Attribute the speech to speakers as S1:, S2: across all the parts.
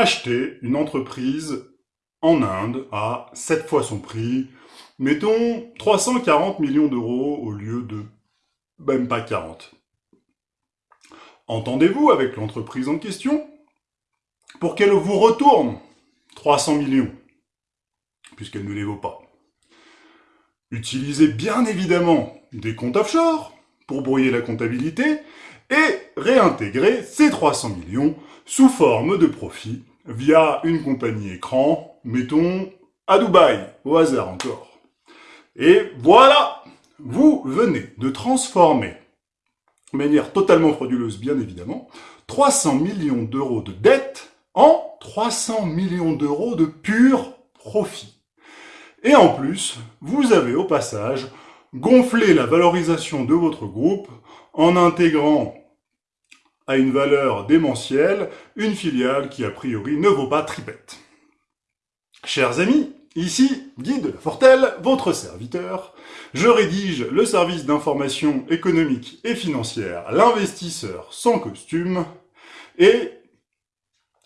S1: acheter une entreprise en Inde à 7 fois son prix, mettons 340 millions d'euros au lieu de même pas 40. Entendez-vous avec l'entreprise en question pour qu'elle vous retourne 300 millions, puisqu'elle ne les vaut pas. Utilisez bien évidemment des comptes offshore pour brouiller la comptabilité et réintégrer ces 300 millions sous forme de profit via une compagnie écran, mettons à Dubaï, au hasard encore. Et voilà, vous venez de transformer, de manière totalement frauduleuse bien évidemment, 300 millions d'euros de dettes en 300 millions d'euros de pur profit. Et en plus, vous avez au passage gonflé la valorisation de votre groupe en intégrant à une valeur démentielle une filiale qui a priori ne vaut pas tripette. Chers amis, ici Guide Fortel, votre serviteur. Je rédige le service d'information économique et financière, l'investisseur sans costume, et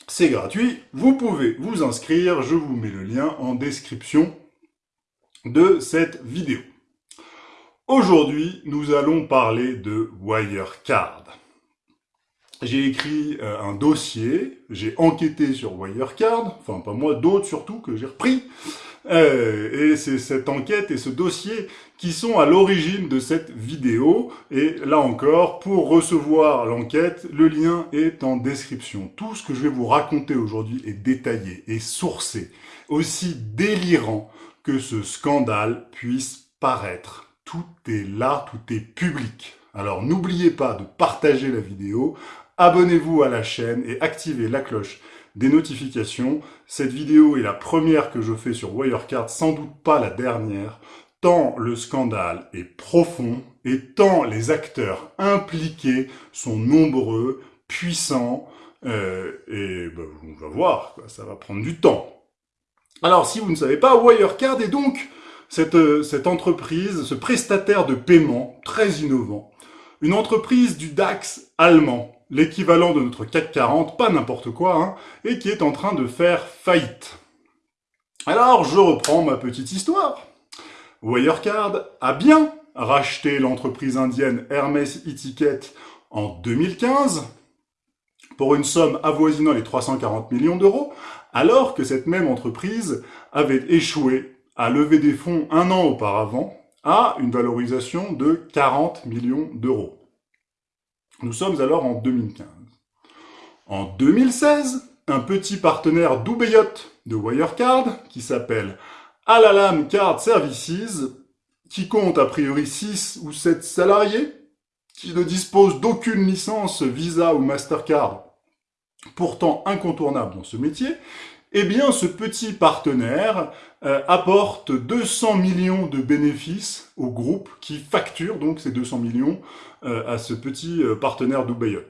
S1: c'est gratuit, vous pouvez vous inscrire, je vous mets le lien en description de cette vidéo. Aujourd'hui, nous allons parler de Wirecard. J'ai écrit euh, un dossier, j'ai enquêté sur Wirecard, enfin pas moi, d'autres surtout que j'ai repris, euh, et c'est cette enquête et ce dossier qui sont à l'origine de cette vidéo. Et là encore, pour recevoir l'enquête, le lien est en description. Tout ce que je vais vous raconter aujourd'hui est détaillé et sourcé, aussi délirant que ce scandale puisse paraître. Tout est là, tout est public. Alors n'oubliez pas de partager la vidéo, abonnez-vous à la chaîne et activez la cloche des notifications. Cette vidéo est la première que je fais sur Wirecard, sans doute pas la dernière, tant le scandale est profond et tant les acteurs impliqués sont nombreux, puissants, euh, et ben, on va voir, ça va prendre du temps. Alors, si vous ne savez pas, Wirecard est donc cette, euh, cette entreprise, ce prestataire de paiement très innovant, une entreprise du DAX allemand, l'équivalent de notre CAC 40, pas n'importe quoi, hein, et qui est en train de faire faillite. Alors, je reprends ma petite histoire. Wirecard a bien racheté l'entreprise indienne Hermès e en 2015 pour une somme avoisinant les 340 millions d'euros, alors que cette même entreprise avait échoué à lever des fonds un an auparavant à une valorisation de 40 millions d'euros. Nous sommes alors en 2015. En 2016, un petit partenaire d'Oubeyot de Wirecard, qui s'appelle Alalam Card Services, qui compte a priori 6 ou 7 salariés, qui ne dispose d'aucune licence Visa ou Mastercard, pourtant incontournable dans ce métier, eh bien, ce petit partenaire euh, apporte 200 millions de bénéfices au groupe qui facture donc ces 200 millions euh, à ce petit euh, partenaire d'Ubayot.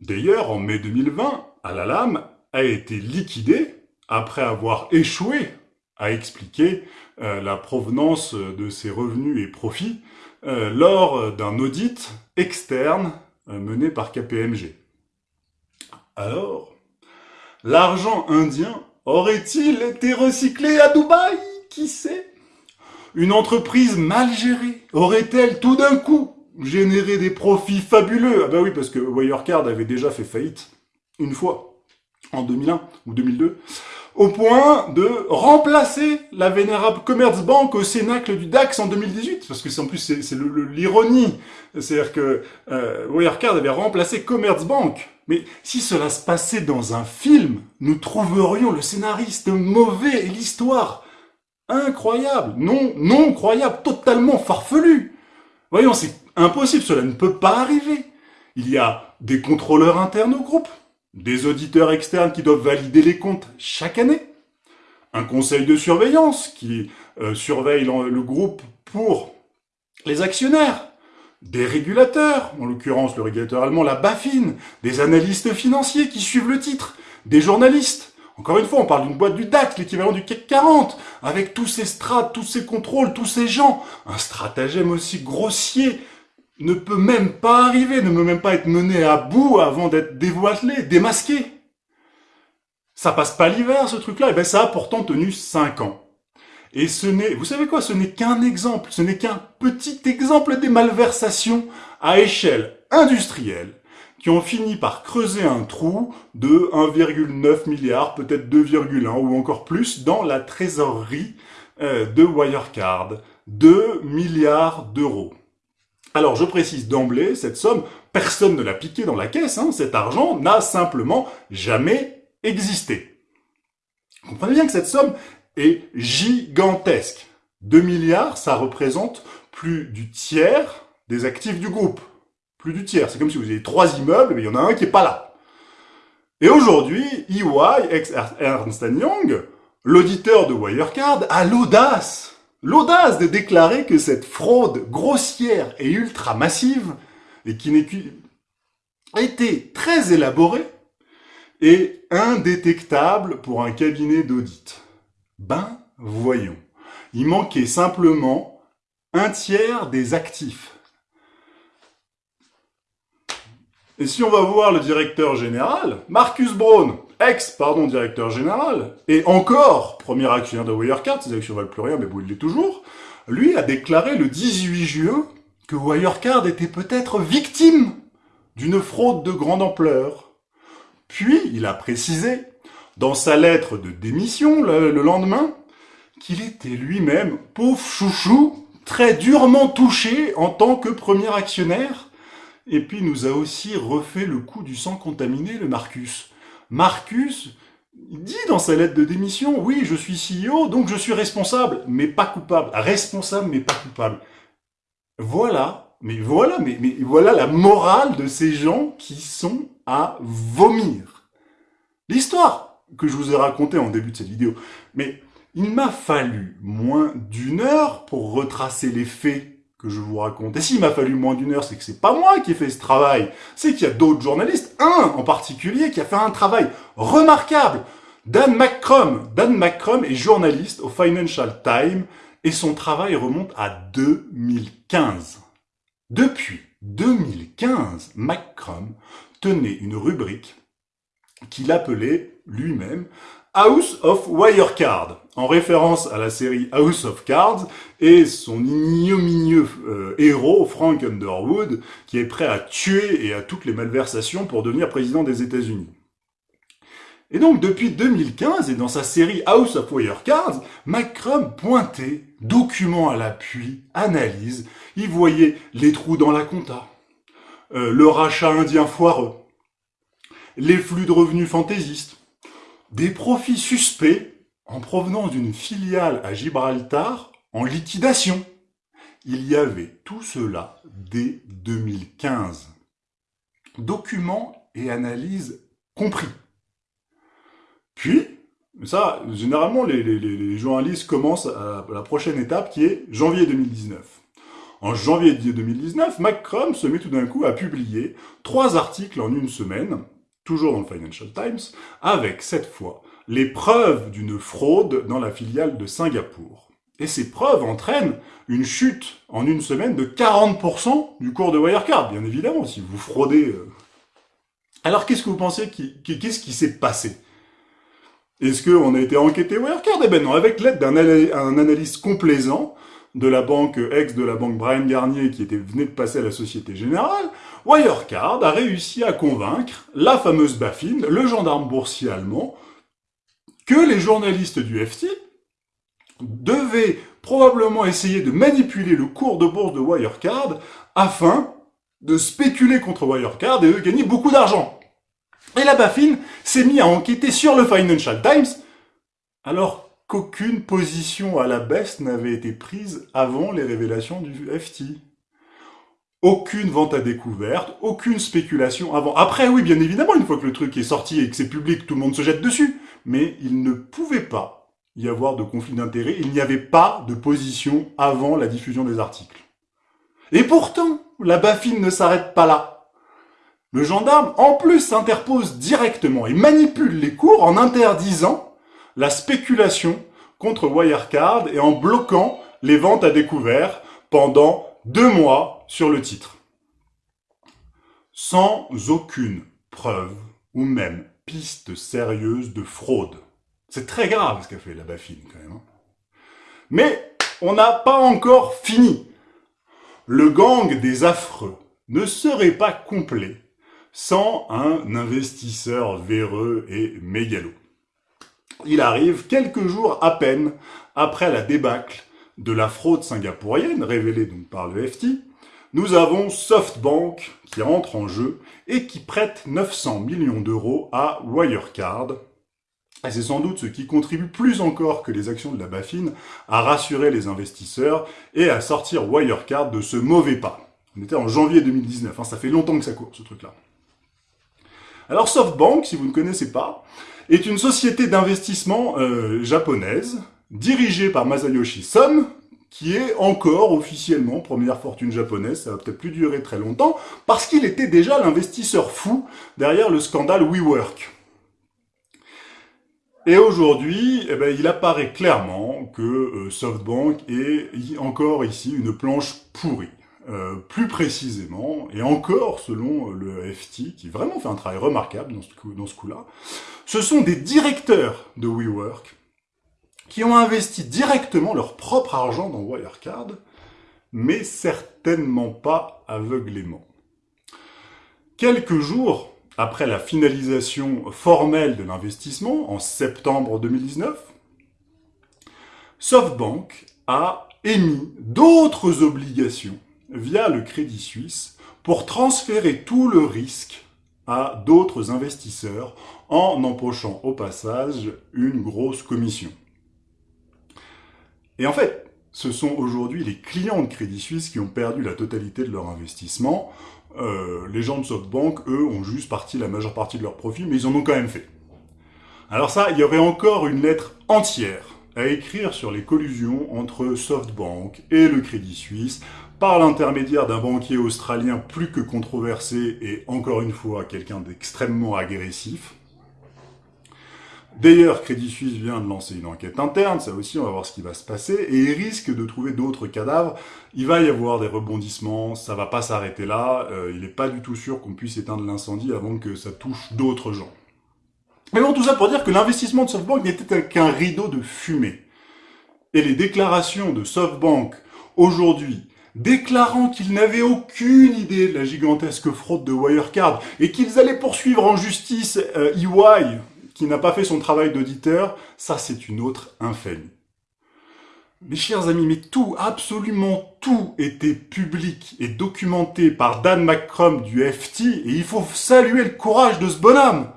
S1: D'ailleurs, en mai 2020, Alalam a été liquidé après avoir échoué à expliquer la provenance de ses revenus et profits lors d'un audit externe mené par KPMG. Alors, L'argent indien aurait-il été recyclé à Dubaï? Qui sait? Une entreprise mal gérée aurait-elle tout d'un coup généré des profits fabuleux? Ah bah oui, parce que Wirecard avait déjà fait faillite une fois, en 2001 ou 2002, au point de remplacer la vénérable Commerzbank au Cénacle du DAX en 2018, parce que en plus c'est l'ironie, c'est-à-dire que euh, Wirecard avait remplacé Commerzbank mais si cela se passait dans un film, nous trouverions le scénariste mauvais et l'histoire incroyable, non, non croyable, totalement farfelu. Voyons, c'est impossible, cela ne peut pas arriver. Il y a des contrôleurs internes au groupe, des auditeurs externes qui doivent valider les comptes chaque année, un conseil de surveillance qui euh, surveille le groupe pour les actionnaires, des régulateurs, en l'occurrence le régulateur allemand, la BaFin, des analystes financiers qui suivent le titre, des journalistes. Encore une fois, on parle d'une boîte du DAX, l'équivalent du CAC 40, avec tous ces strates, tous ces contrôles, tous ces gens. Un stratagème aussi grossier, ne peut même pas arriver, ne peut même pas être mené à bout avant d'être dévoilé, démasqué. Ça passe pas l'hiver, ce truc-là. Et eh ben, ça a pourtant tenu 5 ans. Et ce n'est, vous savez quoi, ce n'est qu'un exemple, ce n'est qu'un petit exemple des malversations à échelle industrielle qui ont fini par creuser un trou de 1,9 milliard, peut-être 2,1 ou encore plus dans la trésorerie euh, de Wirecard. 2 milliards d'euros. Alors je précise d'emblée, cette somme, personne ne l'a piqué dans la caisse, hein, cet argent n'a simplement jamais existé. Comprenez bien que cette somme est gigantesque. 2 milliards, ça représente plus du tiers des actifs du groupe. Plus du tiers. C'est comme si vous aviez trois immeubles, mais il y en a un qui est pas là. Et aujourd'hui, EY, ex-Ernst Young, l'auditeur de Wirecard, a l'audace l'audace de déclarer que cette fraude grossière et ultra massive, et qui n'est a été très élaborée, est indétectable pour un cabinet d'audit. Ben, voyons. Il manquait simplement un tiers des actifs. Et si on va voir le directeur général, Marcus Braun, ex, pardon, directeur général, et encore premier actionnaire de Wirecard, ses actions valent plus rien, mais bon, il l'est toujours, lui a déclaré le 18 juin que Wirecard était peut-être victime d'une fraude de grande ampleur. Puis, il a précisé, dans sa lettre de démission le, le lendemain, qu'il était lui-même, pauvre chouchou, très durement touché en tant que premier actionnaire, et puis nous a aussi refait le coup du sang contaminé, le Marcus. Marcus dit dans sa lettre de démission, oui, je suis CEO, donc je suis responsable, mais pas coupable. Responsable, mais pas coupable. Voilà, mais voilà, mais voilà la morale de ces gens qui sont à vomir. L'histoire que je vous ai racontée en début de cette vidéo. Mais il m'a fallu moins d'une heure pour retracer les faits que je vous raconte. Et s'il m'a fallu moins d'une heure, c'est que c'est pas moi qui ai fait ce travail. C'est qu'il y a d'autres journalistes, un en particulier, qui a fait un travail remarquable. Dan McCrum. Dan McCrum est journaliste au Financial Times et son travail remonte à 2015. Depuis 2015, McCrum tenait une rubrique qu'il appelait lui-même House of Wirecard, en référence à la série House of Cards et son ignominieux euh, héros, Frank Underwood, qui est prêt à tuer et à toutes les malversations pour devenir président des États-Unis. Et donc, depuis 2015, et dans sa série House of Wirecards, McCrum pointait, document à l'appui, analyse, il voyait les trous dans la compta, euh, le rachat indien foireux, les flux de revenus fantaisistes, des profits suspects en provenance d'une filiale à Gibraltar en liquidation. Il y avait tout cela dès 2015. Documents et analyses compris. Puis, ça, généralement, les, journalistes commencent à la prochaine étape qui est janvier 2019. En janvier 2019, McCrum se met tout d'un coup à publier trois articles en une semaine toujours dans le Financial Times, avec cette fois les preuves d'une fraude dans la filiale de Singapour. Et ces preuves entraînent une chute en une semaine de 40% du cours de Wirecard, bien évidemment, si vous fraudez. Euh. Alors qu'est-ce que vous pensez, qu'est-ce qui s'est passé? Est-ce qu'on a été enquêté Wirecard? Eh ben non, avec l'aide d'un analyste complaisant, de la banque ex de la banque Brian Garnier qui était venait de passer à la Société Générale, Wirecard a réussi à convaincre la fameuse Baffin, le gendarme boursier allemand, que les journalistes du FT devaient probablement essayer de manipuler le cours de bourse de Wirecard afin de spéculer contre Wirecard et de gagner beaucoup d'argent. Et la Baffin s'est mis à enquêter sur le Financial Times, alors qu'aucune position à la baisse n'avait été prise avant les révélations du FT. Aucune vente à découverte, aucune spéculation avant. Après, oui, bien évidemment, une fois que le truc est sorti et que c'est public, tout le monde se jette dessus. Mais il ne pouvait pas y avoir de conflit d'intérêts. Il n'y avait pas de position avant la diffusion des articles. Et pourtant, la baffine ne s'arrête pas là. Le gendarme, en plus, s'interpose directement et manipule les cours en interdisant la spéculation contre Wirecard et en bloquant les ventes à découvert pendant deux mois sur le titre. sans aucune preuve ou même piste sérieuse de fraude. C'est très grave ce qu'a fait la Bafine quand même. Hein. Mais on n'a pas encore fini. Le gang des affreux ne serait pas complet sans un investisseur véreux et mégalo. Il arrive quelques jours à peine après la débâcle de la fraude singapourienne, révélée donc par le FT, nous avons SoftBank qui entre en jeu et qui prête 900 millions d'euros à Wirecard. Et c'est sans doute ce qui contribue plus encore que les actions de la Bafine à rassurer les investisseurs et à sortir Wirecard de ce mauvais pas. On était en janvier 2019, hein, ça fait longtemps que ça court ce truc-là. Alors SoftBank, si vous ne connaissez pas, est une société d'investissement euh, japonaise dirigée par Masayoshi Son, qui est encore officiellement première fortune japonaise, ça va peut-être plus durer très longtemps, parce qu'il était déjà l'investisseur fou derrière le scandale WeWork. Et aujourd'hui, eh ben, il apparaît clairement que euh, SoftBank est encore ici une planche pourrie. Euh, plus précisément, et encore selon le FT, qui vraiment fait un travail remarquable dans ce, dans ce coup-là, ce sont des directeurs de WeWork qui ont investi directement leur propre argent dans Wirecard, mais certainement pas aveuglément. Quelques jours après la finalisation formelle de l'investissement, en septembre 2019, SoftBank a émis d'autres obligations via le Crédit Suisse pour transférer tout le risque à d'autres investisseurs en empochant au passage une grosse commission. Et en fait, ce sont aujourd'hui les clients de Crédit Suisse qui ont perdu la totalité de leur investissement. Euh, les gens de SoftBank, eux, ont juste parti la majeure partie de leur profit, mais ils en ont quand même fait. Alors ça, il y aurait encore une lettre entière à écrire sur les collusions entre SoftBank et le Crédit Suisse par l'intermédiaire d'un banquier australien plus que controversé et encore une fois quelqu'un d'extrêmement agressif. D'ailleurs, Crédit Suisse vient de lancer une enquête interne, ça aussi on va voir ce qui va se passer, et il risque de trouver d'autres cadavres. Il va y avoir des rebondissements, ça va pas s'arrêter là, euh, il n'est pas du tout sûr qu'on puisse éteindre l'incendie avant que ça touche d'autres gens. Mais bon, tout ça pour dire que l'investissement de SoftBank n'était qu'un rideau de fumée. Et les déclarations de SoftBank aujourd'hui déclarant qu'ils n'avaient aucune idée de la gigantesque fraude de Wirecard et qu'ils allaient poursuivre en justice euh, EY, qui n'a pas fait son travail d'auditeur, ça c'est une autre infamie. Mes chers amis, mais tout, absolument tout était public et documenté par Dan McCrum du FT et il faut saluer le courage de ce bonhomme.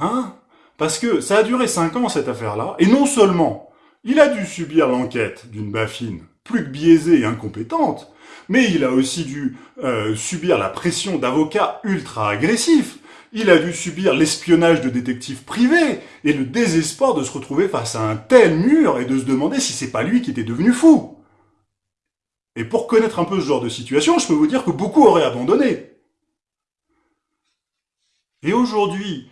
S1: Hein? Parce que ça a duré 5 ans cette affaire-là et non seulement il a dû subir l'enquête d'une baffine plus que biaisée et incompétente, mais il a aussi dû euh, subir la pression d'avocats ultra agressifs, il a dû subir l'espionnage de détectives privés et le désespoir de se retrouver face à un tel mur et de se demander si c'est pas lui qui était devenu fou. Et pour connaître un peu ce genre de situation, je peux vous dire que beaucoup auraient abandonné. Et aujourd'hui,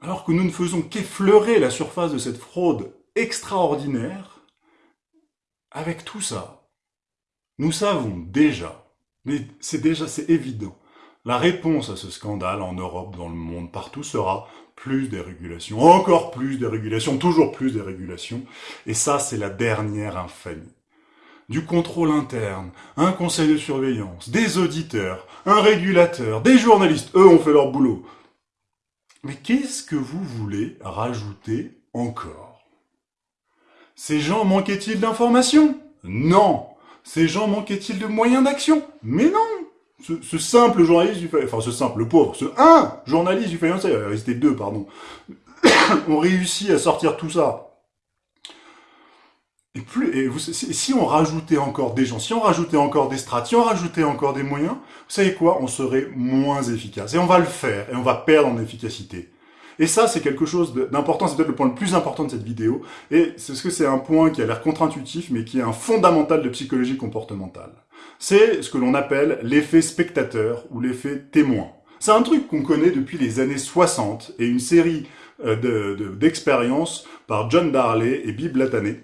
S1: alors que nous ne faisons qu'effleurer la surface de cette fraude extraordinaire, avec tout ça, nous savons déjà, mais c'est déjà, c'est évident, la réponse à ce scandale en Europe, dans le monde, partout sera plus des régulations, encore plus des régulations, toujours plus des régulations. Et ça, c'est la dernière infamie. Du contrôle interne, un conseil de surveillance, des auditeurs, un régulateur, des journalistes, eux ont fait leur boulot. Mais qu'est-ce que vous voulez rajouter encore? Ces gens manquaient-ils d'informations? Non. Ces gens manquaient-ils de moyens d'action? Mais non ce, simple journaliste du enfin ce simple, pauvre, ce un journaliste du Financial, il resté deux, pardon, ont réussi à sortir tout ça. Et plus, et vous, si on rajoutait encore des gens, si on rajoutait encore des strates, si on rajoutait encore des moyens, vous savez quoi On serait moins efficace. Et on va le faire, et on va perdre en efficacité. Et ça, c'est quelque chose d'important, c'est peut-être le point le plus important de cette vidéo, et c'est ce que c'est un point qui a l'air contre-intuitif, mais qui est un fondamental de psychologie comportementale. C'est ce que l'on appelle l'effet spectateur ou l'effet témoin. C'est un truc qu'on connaît depuis les années 60 et une série euh, d'expériences par John Darley et Bib Latané.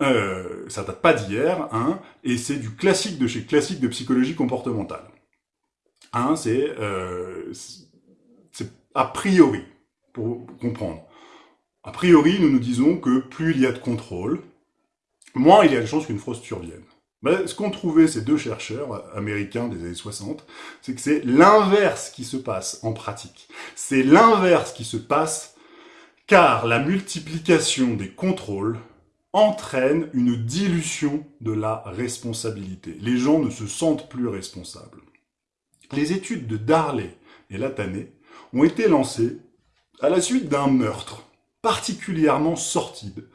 S1: Euh, ça date pas d'hier, hein, et c'est du classique de chez classique de psychologie comportementale. Hein, c'est euh, a priori, pour comprendre. A priori, nous nous disons que plus il y a de contrôle, moins il y a de chances qu'une fraude survienne. Mais ce qu'ont trouvé ces deux chercheurs américains des années 60, c'est que c'est l'inverse qui se passe en pratique. C'est l'inverse qui se passe car la multiplication des contrôles entraîne une dilution de la responsabilité. Les gens ne se sentent plus responsables. Les études de Darley et Latané ont été lancées à la suite d'un meurtre particulièrement sortide.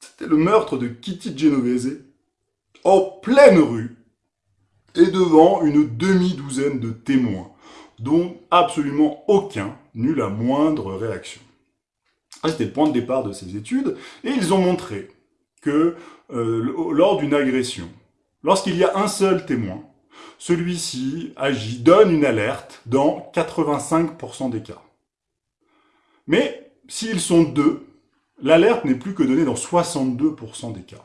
S1: C'était le meurtre de Kitty Genovese en pleine rue et devant une demi-douzaine de témoins, dont absolument aucun n'eut la moindre réaction. C'était le point de départ de ces études, et ils ont montré que euh, lors d'une agression, lorsqu'il y a un seul témoin, celui-ci agit, donne une alerte dans 85% des cas. Mais s'ils sont deux, l'alerte n'est plus que donnée dans 62% des cas.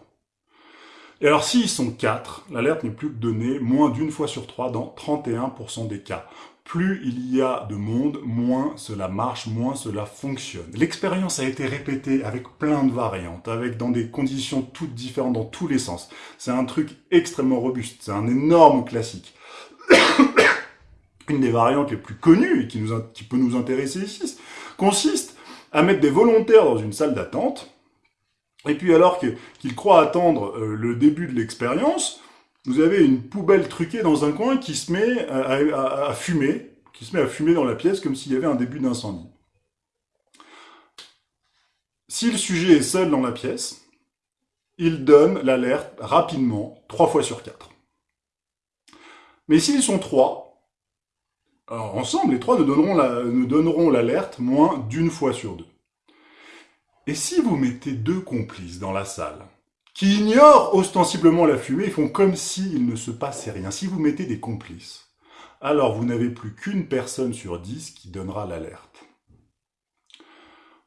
S1: Et alors s'ils sont quatre, l'alerte n'est plus donnée moins d'une fois sur trois dans 31% des cas. Plus il y a de monde, moins cela marche, moins cela fonctionne. L'expérience a été répétée avec plein de variantes, avec dans des conditions toutes différentes dans tous les sens. C'est un truc extrêmement robuste, c'est un énorme classique. Une des variantes les plus connues et qui, qui peut nous intéresser ici consiste à mettre des volontaires dans une salle d'attente et puis alors qu'ils croient attendre euh, le début de l'expérience, vous avez une poubelle truquée dans un coin qui se met à, fumer, qui se met à fumer dans la pièce comme s'il y avait un début d'incendie. Si le sujet est seul dans la pièce, il donne l'alerte rapidement, trois fois sur quatre. Mais s'ils sont trois, ensemble, les trois ne donneront l'alerte moins d'une fois sur deux. Et si vous mettez deux complices dans la salle, qui ignorent ostensiblement la fumée, ils font comme s'il ne se passait rien. Si vous mettez des complices, alors vous n'avez plus qu'une personne sur dix qui donnera l'alerte.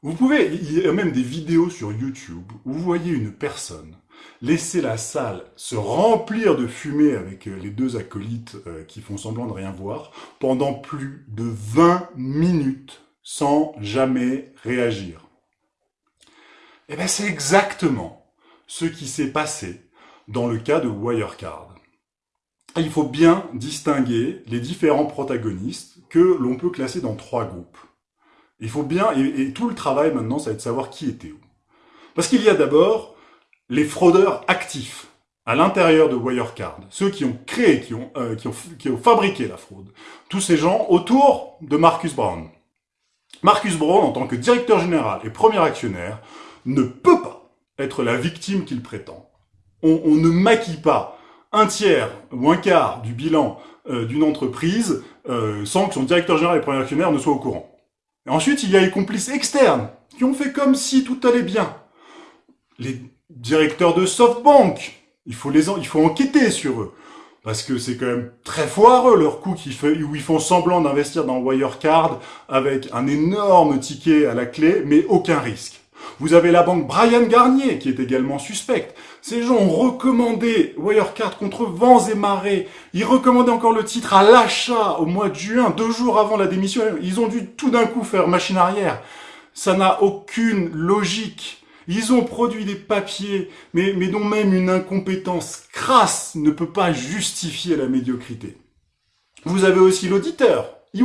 S1: Vous pouvez, il y a même des vidéos sur YouTube où vous voyez une personne laisser la salle se remplir de fumée avec euh, les deux acolytes euh, qui font semblant de rien voir pendant plus de 20 minutes sans jamais réagir. Eh bien, c'est exactement ce qui s'est passé dans le cas de Wirecard. Il faut bien distinguer les différents protagonistes que l'on peut classer dans trois groupes. Il faut bien, et, tout le travail maintenant, ça va être de savoir qui était où. Parce qu'il y a d'abord les fraudeurs actifs à l'intérieur de Wirecard, ceux qui ont créé, qui ont, euh, qui, ont, qui ont fabriqué la fraude. Tous ces gens autour de Marcus Brown. Marcus Brown, en tant que directeur général et premier actionnaire, ne peut pas être la victime qu'il prétend. On, ne maquille pas un tiers ou un quart du bilan euh, d'une entreprise euh, sans que son directeur général et premier actionnaire ne soient au courant. Ensuite, il y a les complices externes qui ont fait comme si tout allait bien. Les directeurs de SoftBank, il faut, il enquêter sur eux. Parce que c'est quand même très foireux leur coup où ils font semblant d'investir dans Wirecard avec un énorme ticket à la clé, mais aucun risque. Vous avez la banque Brian Garnier, qui est également suspecte. Ces gens ont recommandé Wirecard contre vents et marées. Ils recommandaient encore le titre à l'achat au mois de juin, deux jours avant la démission. Ils ont dû tout d'un coup faire machine arrière. Ça n'a aucune logique. Ils ont produit des papiers, mais, mais dont même une incompétence crasse ne peut pas justifier la médiocrité. Vous avez aussi l'auditeur, EY,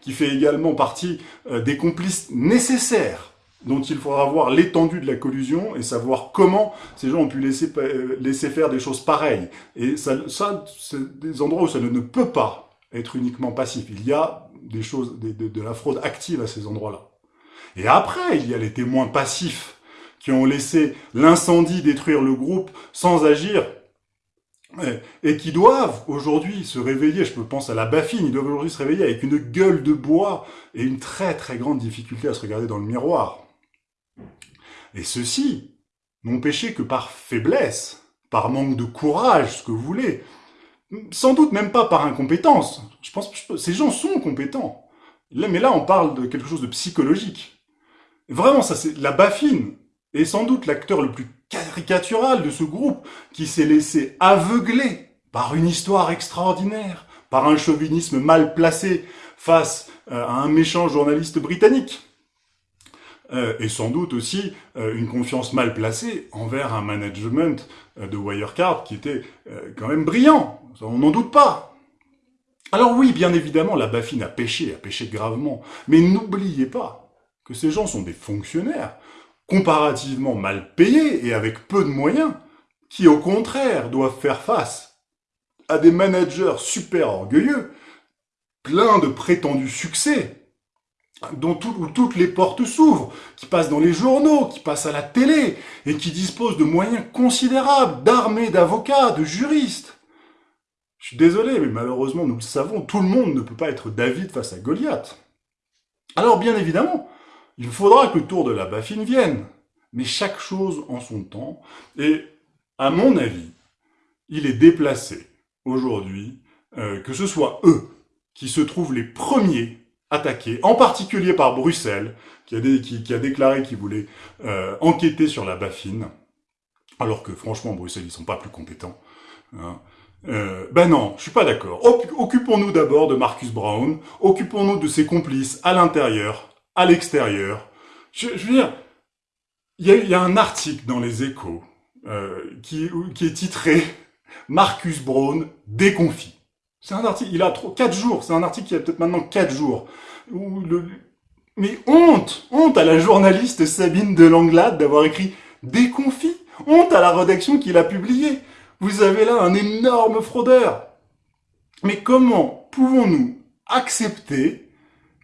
S1: qui fait également partie euh, des complices nécessaires dont il faudra voir l'étendue de la collusion et savoir comment ces gens ont pu laisser, euh, laisser faire des choses pareilles. Et ça, ça c'est des endroits où ça ne, peut pas être uniquement passif. Il y a des choses, de, de la fraude active à ces endroits-là. Et après, il y a les témoins passifs qui ont laissé l'incendie détruire le groupe sans agir et qui doivent aujourd'hui se réveiller, je peux penser à la baffine, ils doivent aujourd'hui se réveiller avec une gueule de bois et une très très grande difficulté à se regarder dans le miroir. Et ceux-ci n'ont péché que par faiblesse, par manque de courage, ce que vous voulez. Sans doute même pas par incompétence. Je pense que ces gens sont compétents. mais là, on parle de quelque chose de psychologique. Vraiment, ça c'est la baffine est sans doute l'acteur le plus caricatural de ce groupe qui s'est laissé aveugler par une histoire extraordinaire, par un chauvinisme mal placé face euh, à un méchant journaliste britannique. Euh, et sans doute aussi euh, une confiance mal placée envers un management de Wirecard qui était quand même brillant, on n'en doute pas. Alors oui, bien évidemment, la Bafine a péché, a péché gravement, mais n'oubliez pas que ces gens sont des fonctionnaires, comparativement mal payés et avec peu de moyens, qui au contraire doivent faire face à des managers super orgueilleux, pleins de prétendus succès, dont où toutes les portes s'ouvrent, qui passent dans les journaux, qui passent à la télé, et qui disposent de moyens considérables, d'armées d'avocats, de juristes. Je suis désolé, mais malheureusement, nous le savons, tout le monde ne peut pas être David face à Goliath. Alors bien évidemment, il faudra que le tour de la baffine vienne, mais chaque chose en son temps, et à mon avis, il est déplacé aujourd'hui euh, que ce soit eux qui se trouvent les premiers attaqués, en particulier par Bruxelles, qui a, déclaré qu'il voulait euh, enquêter sur la baffine, alors que franchement, Bruxelles, ils sont pas plus compétents. Hein. Euh, ben non, je suis pas d'accord. Occupons-nous d'abord de Marcus Brown, occupons-nous de ses complices à l'intérieur, à l'extérieur. Je, veux dire, il y a, un article dans les échos euh, qui, qui est titré « Marcus Brown déconfit ». C'est un article, il a trop, 4 jours, c'est un article qui a peut-être maintenant 4 jours. mais honte, honte à la journaliste Sabine de Langlade d'avoir écrit déconfit, honte à la rédaction qui l'a publié. Vous avez là un énorme fraudeur. Mais comment pouvons-nous accepter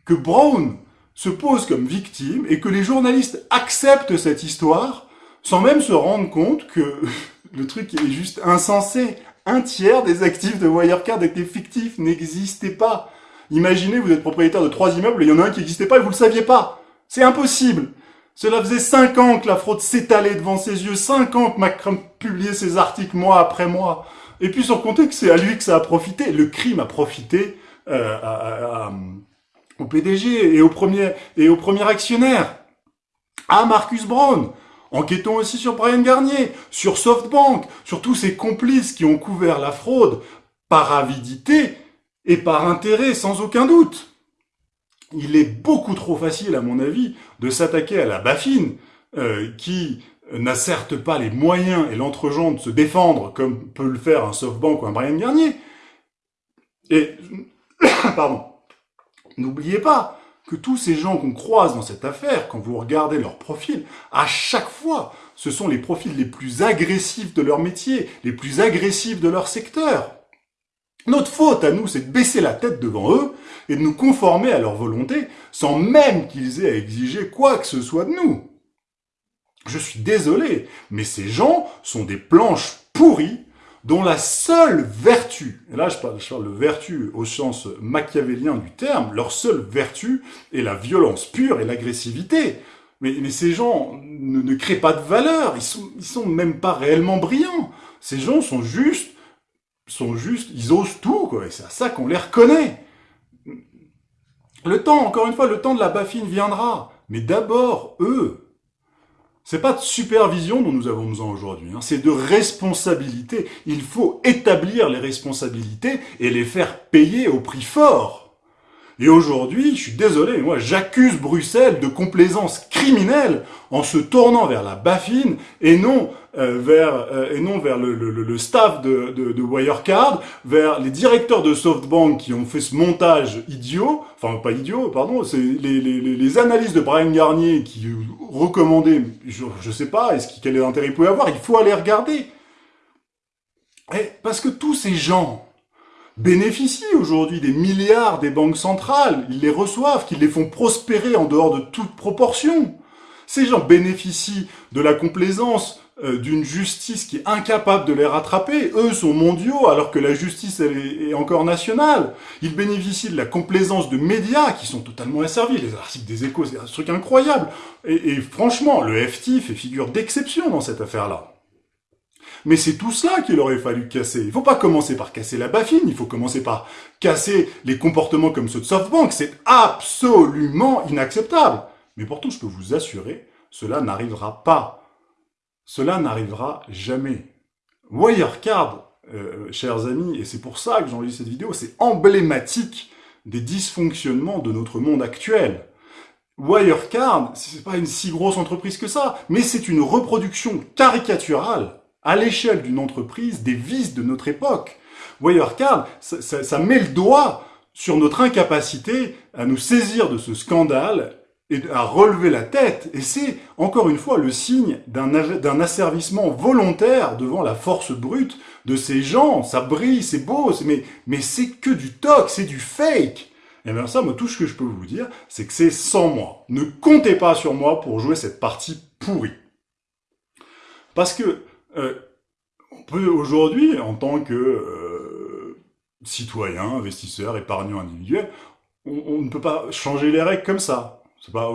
S1: que Brown se pose comme victime et que les journalistes acceptent cette histoire sans même se rendre compte que le truc est juste insensé, un tiers des actifs de Wirecard étaient fictifs, n'existaient pas. Imaginez, vous êtes propriétaire de trois immeubles et il y en a un qui n'existait pas et vous le saviez pas. C'est impossible. Cela faisait cinq ans que la fraude s'étalait devant ses yeux, cinq ans que Macron publiait ses articles mois après mois. Et puis sans compter que c'est à lui que ça a profité. Le crime a profité euh, au PDG et au premier et au premier actionnaire, à Marcus Brown. Enquêtons aussi sur Brian Garnier, sur SoftBank, sur tous ces complices qui ont couvert la fraude par avidité et par intérêt, sans aucun doute. Il est beaucoup trop facile, à mon avis, de s'attaquer à la Bafine, euh, qui n'a certes pas les moyens et l'entregent de se défendre comme peut le faire un SoftBank ou un Brian Garnier. Et, pardon, n'oubliez pas, que tous ces gens qu'on croise dans cette affaire, quand vous regardez leur profil, à chaque fois, ce sont les profils les plus agressifs de leur métier, les plus agressifs de leur secteur. Notre faute à nous, c'est de baisser la tête devant eux et de nous conformer à leur volonté sans même qu'ils aient à exiger quoi que ce soit de nous. Je suis désolé, mais ces gens sont des planches pourries dont la seule vertu, et là je parle, de vertu au sens machiavélien du terme, leur seule vertu est la violence pure et l'agressivité. Mais, ces gens ne, créent pas de valeur, ils sont, sont même pas réellement brillants. Ces gens sont juste, sont juste, ils osent tout, quoi, et c'est à ça qu'on les reconnaît. Le temps, encore une fois, le temps de la baffine viendra. Mais d'abord, eux, c'est pas de supervision dont nous avons besoin aujourd'hui, hein. c'est de responsabilité. Il faut établir les responsabilités et les faire payer au prix fort. Et aujourd'hui, je suis désolé, moi j'accuse Bruxelles de complaisance criminelle en se tournant vers la Bafine et non euh, vers euh, et non vers le, le, le staff de, de, de, Wirecard, vers les directeurs de SoftBank qui ont fait ce montage idiot, enfin pas idiot, pardon, c'est les, les, les, analyses de Brian Garnier qui recommandaient, je, je sais pas, est-ce quel est l'intérêt il pouvait avoir, il faut aller regarder. Et parce que tous ces gens bénéficient aujourd'hui des milliards des banques centrales, ils les reçoivent, qu'ils les font prospérer en dehors de toute proportion. Ces gens bénéficient de la complaisance euh, d'une justice qui est incapable de les rattraper. Eux sont mondiaux alors que la justice est, encore nationale. Ils bénéficient de la complaisance de médias qui sont totalement asservis. Les articles des échos, c'est un truc incroyable. Et, franchement, le FT fait figure d'exception dans cette affaire-là. Mais c'est tout cela qu'il aurait fallu casser. Il ne faut pas commencer par casser la baffine, il faut commencer par casser les comportements comme ceux de SoftBank. C'est absolument inacceptable. Mais pourtant, je peux vous assurer, cela n'arrivera pas. Cela n'arrivera jamais. Wirecard euh, chers amis, et c'est pour ça que j'enregistre cette vidéo, c'est emblématique des dysfonctionnements de notre monde actuel. Wirecard, c'est pas une si grosse entreprise que ça, mais c'est une reproduction caricaturale à l'échelle d'une entreprise des vices de notre époque. Wirecard, ça, ça, ça met le doigt sur notre incapacité à nous saisir de ce scandale et à relever la tête. Et c'est, encore une fois, le signe d'un asservissement volontaire devant la force brute de ces gens. Ça brille, c'est beau, mais, mais c'est que du toc, c'est du fake. Et bien ça, moi, tout ce que je peux vous dire, c'est que c'est sans moi. Ne comptez pas sur moi pour jouer cette partie pourrie. Parce que, euh, on peut aujourd'hui, en tant que euh, citoyen, investisseur, épargnant individuel, on, ne peut pas changer les règles comme ça. C'est pas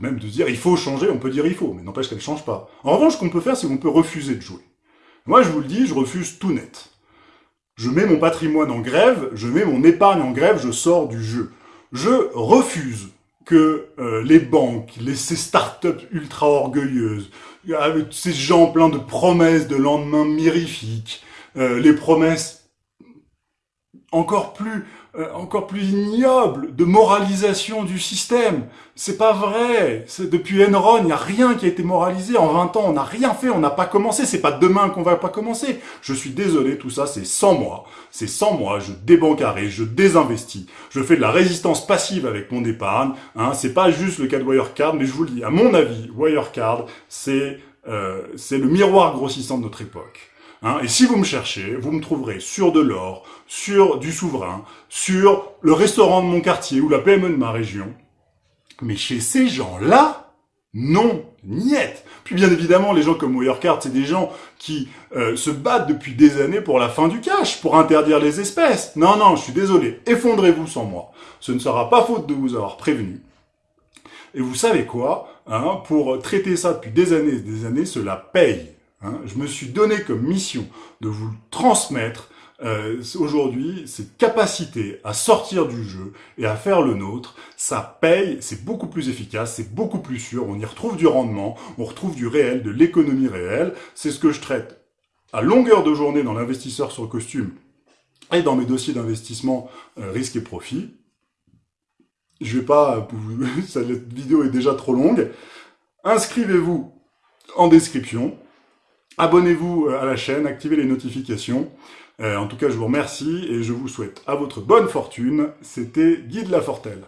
S1: même de dire il faut changer, on peut dire il faut, mais n'empêche qu'elle change pas. En revanche, ce qu'on peut faire, c'est qu'on peut refuser de jouer. Moi, je vous le dis, je refuse tout net. Je mets mon patrimoine en grève, je mets mon épargne en grève, je sors du jeu. Je refuse que euh, les banques, les, ces startups ultra orgueilleuses, avec ces gens pleins de promesses de lendemain mirifiques, euh, les promesses encore plus euh, encore plus ignoble de moralisation du système. C'est pas vrai. Depuis Enron, il n'y a rien qui a été moralisé. En 20 ans, on n'a rien fait, on n'a pas commencé. C'est pas demain qu'on va pas commencer. Je suis désolé, tout ça, c'est sans moi. C'est sans moi. Je débancarai, je désinvestis. Je fais de la résistance passive avec mon épargne. Hein. C'est pas juste le cas de Wirecard, mais je vous le dis, à mon avis, Wirecard, c'est euh, c'est le miroir grossissant de notre époque. Hein, et si vous me cherchez, vous me trouverez sur de l'or, sur du souverain, sur le restaurant de mon quartier ou la PME de ma région. Mais chez ces gens-là, non, niet. Puis bien évidemment, les gens comme Wirecard, c'est des gens qui euh, se battent depuis des années pour la fin du cash, pour interdire les espèces. Non, non, je suis désolé, effondrez-vous sans moi. Ce ne sera pas faute de vous avoir prévenu. Et vous savez quoi hein, Pour traiter ça depuis des années et des années, cela paye. Hein, je me suis donné comme mission de vous transmettre euh, aujourd'hui cette capacité à sortir du jeu et à faire le nôtre. Ça paye, c'est beaucoup plus efficace, c'est beaucoup plus sûr, on y retrouve du rendement, on retrouve du réel, de l'économie réelle. C'est ce que je traite à longueur de journée dans l'investisseur sur costume et dans mes dossiers d'investissement euh, risque et profit. Je vais pas, cette vidéo est déjà trop longue. Inscrivez-vous en description. Abonnez-vous euh, à la chaîne, activez les notifications. Euh, en tout cas, je vous remercie et je vous souhaite à votre bonne fortune. C'était Guy de la Fortelle.